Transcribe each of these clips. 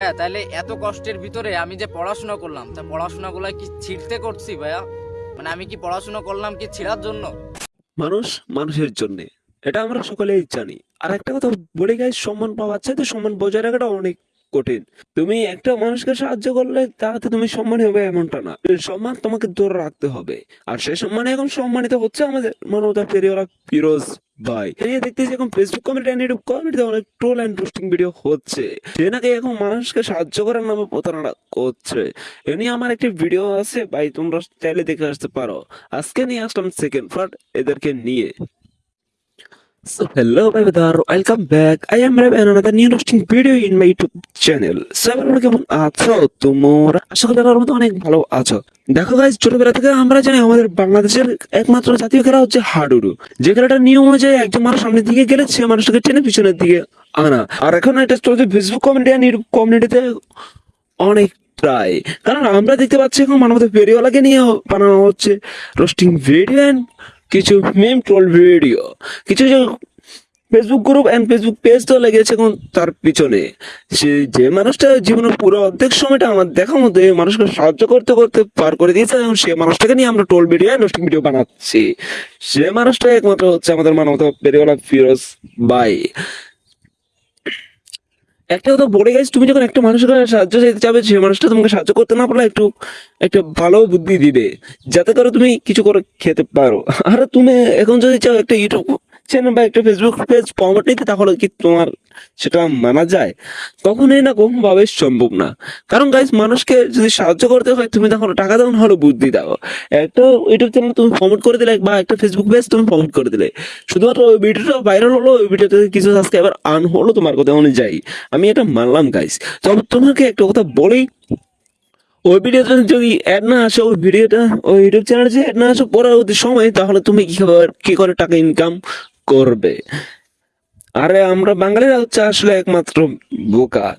হ্যাঁ তাহলে এত কষ্টের ভিতরে আমি যে পড়াশোনা করলাম, তা পড়াশোনা গুলা কি ছিঁড়তে করছি ভাইয়া? মানে আমি কি পড়াশোনা করলাম কি ছিঁড়ার জন্য? মানুষ মানুষের জন্য, এটা আমরা সকলেই জানি। আর একটা কথা বলে গাই সম্মান পাওয়া যাচ্ছে চাইতে সম্মান বজায় রাখাটা অনেক কঠিন। তুমি একটা মানুষকে সাহায্য করলে তাতে তুমি সম্মানী হবে এমনটা না। সম্মান তোমাকে ধরে রাখতে হবে। আর সেই সম্মানে এখন সম্মানিত হচ্ছে আমাদের মানবতা পেরিওরা ফিরোজ ভাই। এই দেখতেছি এখন ফেসবুক কমেন্ট এন্ড ইউটিউব কমেন্টে অনেক ট্রোল এন্ড পোস্টিং ভিডিও হচ্ছে। সে নাকি এখন মানুষকে সাহায্য করার নামে প্রতারণা করছে। এ নিয়ে আমার একটি ভিডিও আছে, ভাই তোমরা চাইলে দেখে আসতে পারো। আজকে নিয়ে আসলাম সেকেন্ড পার্ট এদেরকে নিয়ে। So hello brother, welcome back. I am Rav and another new interesting video in my YouTube channel. So আপনারা কেমন আছো তোমরা আশা করি মতো অনেক ভালো আছো। দেখো গাইজ ছোটবেলা থেকে আমরা জানি আমাদের বাংলাদেশের একমাত্র জাতীয় খেলা হচ্ছে হাডুডু। যে খেলাটার নিয়ম অনুযায়ী একজন মানুষ সামনের দিকে গেলে সে মানুষটাকে টেনে পিছনের দিকে আনা। আর এখন এটা চলছে ফেসবুক কমেন্টে আর কমিউনিটিতে অনেক প্রায়। কারণ আমরা দেখতে পাচ্ছি এখন মানবতা ফেরিওয়ালাকে নিয়ে বানানো হচ্ছে। রোস্টিং ভিডিও অ্যান্ড কিছু মেম ট্রোল ভিডিও কিছু Facebook group and Facebook page তো লেগেছে এখন তার পিছনে। সে যে মানুষটা জীবনের পুরো অর্ধেক সময়টা আমার দেখার মধ্যে মানুষকে সাহায্য করতে করতে পার করে দিয়েছে এবং সে মানুষটাকে নিয়ে আমরা টোল ভিডিও রোস্টিং ভিডিও বানাচ্ছি। সে মানুষটা একমাত্র হচ্ছে আমাদের মানবতা পেরিওয়ালা ফিরোজ বাই একটা কথা বলে গেছে, তুমি যখন একটা মানুষের কাছে সাহায্য চাইতে চাবে সে মানুষটা তোমাকে সাহায্য করতে না পারলে একটু, একটা ভালো বুদ্ধি দিবে, যাতে করে তুমি কিছু করে খেতে পারো। আর তুমি এখন যদি চাও একটা ইউটিউব চ্যানেল বা একটা ফেসবুক পেজ প্রমোট নিতে তাহলে কি তোমার সেটা মানা যায়? কখনোই না কখন ভাবে সম্ভব না। কারণ গাইজ মানুষকে যদি সাহায্য করতে হয়, তুমি তখন টাকা দাও না হলে বুদ্ধি দাও। একটা ইউটিউব চ্যানেল তুমি প্রমোট করে দিলে বা একটা ফেসবুক পেজ তুমি প্রমোট করে দিলে। শুধুমাত্র ওই ভিডিওটা ভাইরাল হলো, ওই ভিডিওতে কিছু সাবস্ক্রাইবার আন হলো তোমার কথা অনুযায়ী আমি এটা মানলাম গাইজ তবে তোমাকে একটা কথা বলেই ওই ভিডিওতে যদি অ্যাড না আসে, ওই ভিডিওটা ওই ইউটিউব চ্যানেলে যদি অ্যাড না আসে, পরবর্তী সময়, তাহলে তুমি কি খাবার কি করে টাকা ইনকাম করবে। আরে, আমরা বাঙালিরা হচ্ছে আসলে একমাত্র বোকা।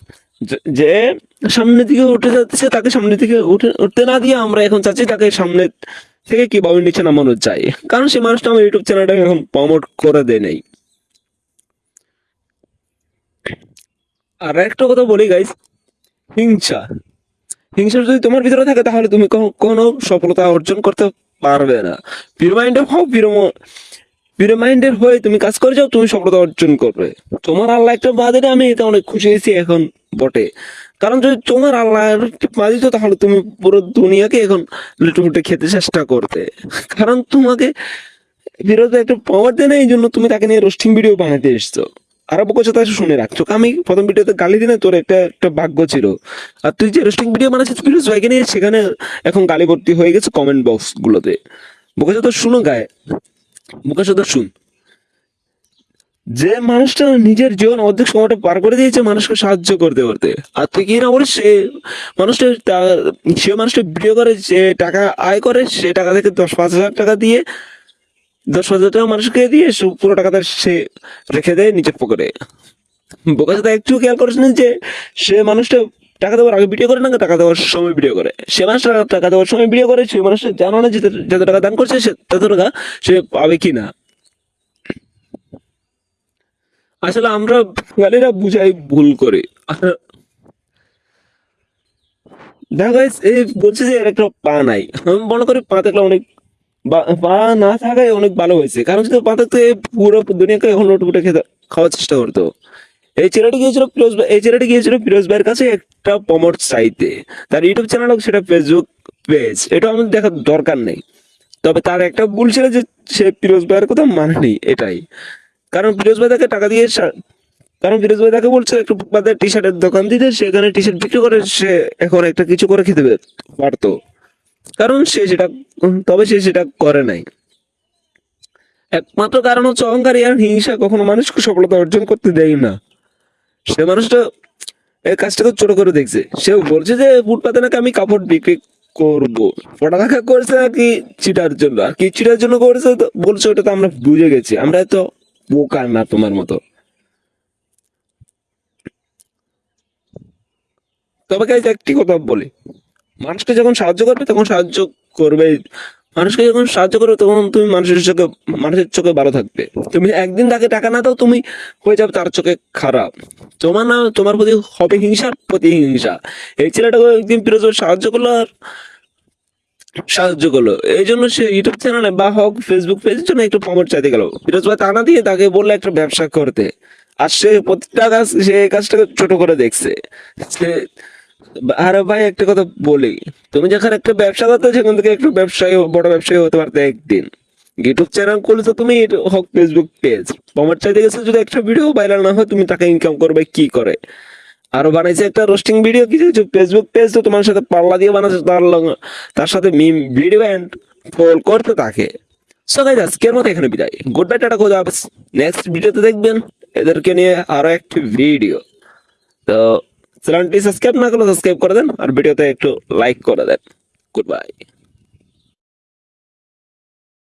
যে- সামনের দিকে উঠে যাচ্ছে, তাকে সামনে দিকে উঠে, উঠতে না দিয়ে আমরা এখন চাচ্ছি তাকে সামনে থেকে কীভাবে নিচে নামানো যায় কারণ সেই মানুষটা আমার ইউটিউব চ্যানেলটাকে এখন প্রমোট করে দেয় নাই। আর একটা কথা বলি গাইস হিংসা। হিংসা যদি তোমার ভিতরে থাকে, তাহলে তুমি কোনো সফলতা অর্জন করতে পারবে না। পিওর মাইন্ডের হও পিওর মাইন্ডের হয়ে তুমি কাজ করে যাও, তুমি সফলতা অর্জন করবে। তোমার আল্লাহ একটা বাদে আমি এটা অনেক খুশি হয়েছি এখন বটে। কারণ যদি তোমার আল্লাহ বাদ দিত, তাহলে তুমি পুরো দুনিয়াকে এখন লুটুমুটে খেতে চেষ্টা করতে। কারণ তোমাকে বিরোধে একটা পাওয়ার দেয় না, এই জন্য তুমি তাকে নিয়ে রোস্টিং ভিডিও বানাতে এসছো। আর বকছো তা শুনে রাখছো। আমি প্রথম ভিডিওতে গালি দিনে তোর একটা একটা ভাগ্য ছিল। আর তুই যে রোস্টিং ভিডিও বানাচ্ছিস ফিরোজ ভাইকে নিয়ে সেখানে এখন গালি ভর্তি হয়ে গেছে কমেন্ট বক্স গুলোতে। বকছো তো শুনো গায়ে। বকছো তো শুন যে মানুষটা নিজের জীবন অর্ধেক সময়টা পার করে দিয়েছে মানুষকে সাহায্য করতে করতে, আর তুই কি না বলিস, সে মানুষটা সে মানুষটা ভিডিও করে যে টাকা আয় করে, সে টাকা থেকে দশ পাঁচ হাজার টাকা দিয়ে, দশ হাজার টাকা মানুষকে দিয়ে সে পুরো টাকাটা সে রেখে দেয় নিজের পকেটে বোকা একটু খেয়াল করিস যে সে মানুষটা টাকা দেওয়ার আগে ভিডিও করে না, টাকা দেওয়ার সময় ভিডিও করে। সে মানুষটা টাকা দেওয়ার সময় ভিডিও করে, সে মানুষটা জানো না যে যত টাকা দান করছে, সে তত টাকা সে পাবে কি না আসলে আমরা বাঙালিরা বুঝাই ভুল করে। দেখো এই বলছে যে একটা পা নাই। আমি মনে করি পা থাকলে অনেক পা না থাকায় অনেক ভালো হয়েছে। কারণ যদি পা থাকতে পুরো দুনিয়াকে এখন লুটপুটে খেতে খাওয়ার চেষ্টা করতো। এই ছেলেটি গিয়েছিল ফিরোজ এই ছেলেটি গিয়েছিল ফিরোজ ভাইয়ের কাছে একটা প্রমোট চাইতে তার ইউটিউব চ্যানেল হোক, সেটা ফেসবুক পেজ এটা আমাদের দেখার দরকার নেই। তবে তার একটা ভুল ছিল যে সে ফিরোজ ভাইয়ের কথা মানেনি, এটাই। কারণ ফিরোজ ভাই তাকে টাকা দিয়ে কারণ ফিরোজ ভাই তাকে বলছে, একটু ফুটপাতের টি শার্টের দোকান দিতে। সেখানে টি শার্ট বিক্রি করে, সে এখন একটা কিছু করে খেতে পারতো। কারণ সে সেটা, তবে সে সেটা করে নাই। একমাত্র কারণ হচ্ছে অহংকারী আর হিংসা কখনো মানুষকে সফলতা অর্জন করতে দেয় না। সে মানুষটা এই কাজটাকে ছোট করে দেখছে। সে বলছে যে, ফুটপাতে নাকি আমি কাপড় বিক্রি করব। পড়ালেখা করছে নাকি চিটার জন্য। আর কি চিটার জন্য করেছে বলছে, ওটা তো আমরা বুঝে গেছি। আমরা তো বোকা না তোমার মতো। তবে একটি কথা বলি। মানুষকে যখন সাহায্য করবে, তখন সাহায্য করবে মানুষকে যখন সাহায্য করো তখন তুমি মানুষের চোখে মানুষের চোখে ভালো থাকবে। তুমি একদিন তাকে টাকা না দাও, তুমি হয়ে যাবে তার চোখে খারাপ। তোমার না, তোমার প্রতি হবে হিংসার প্রতি হিংসা এই ছেলেটাকে একদিন ভাই সাহায্য করল আর সাহায্য করল। এই জন্য সে ইউটিউব চ্যানেলে বা হোক ফেসবুক পেজের জন্য একটু প্রমোট চাইতে গেল। ফিরোজ ভাই তা না দিয়ে তাকে বলল একটা ব্যবসা করতে। আর সে প্রতিটা কাজ, সে কাজটাকে ছোট করে দেখছে। সে আরে ভাই, একটা কথা বলি। তুমি যখন একটা ব্যবসা করতে সেখান থেকে একটু ব্যবসায়ী বড় ব্যবসায়ী হতে পারতে একদিন। ইউটিউব চ্যানেল খুলেছো তুমি এটা হোক ফেসবুক পেজ তোমার চাইতে গেছো যদি একটা ভিডিও ভাইরাল না হয়, তুমি তাকে ইনকাম করবে কি করে? আরও বানাইছে একটা রোস্টিং ভিডিও কিছু কিছু ফেসবুক পেজ তো তোমার সাথে পাল্লা দিয়ে বানাচ্ছে তার তার সাথে মিম ভিডিও এন্ড ফল করতে থাকে। সো গাইজ আজকের মতো এখানে বিদায়। গুড বাই টাটা কোথাও নেক্সট ভিডিওতে দেখবেন, এদেরকে নিয়ে আরও একটি ভিডিও তো চ্যানেলটি সাবস্ক্রাইব না করলে সাবস্ক্রাইব করে দেন আর ভিডিওতে একটু লাইক করে দেন গুড বাই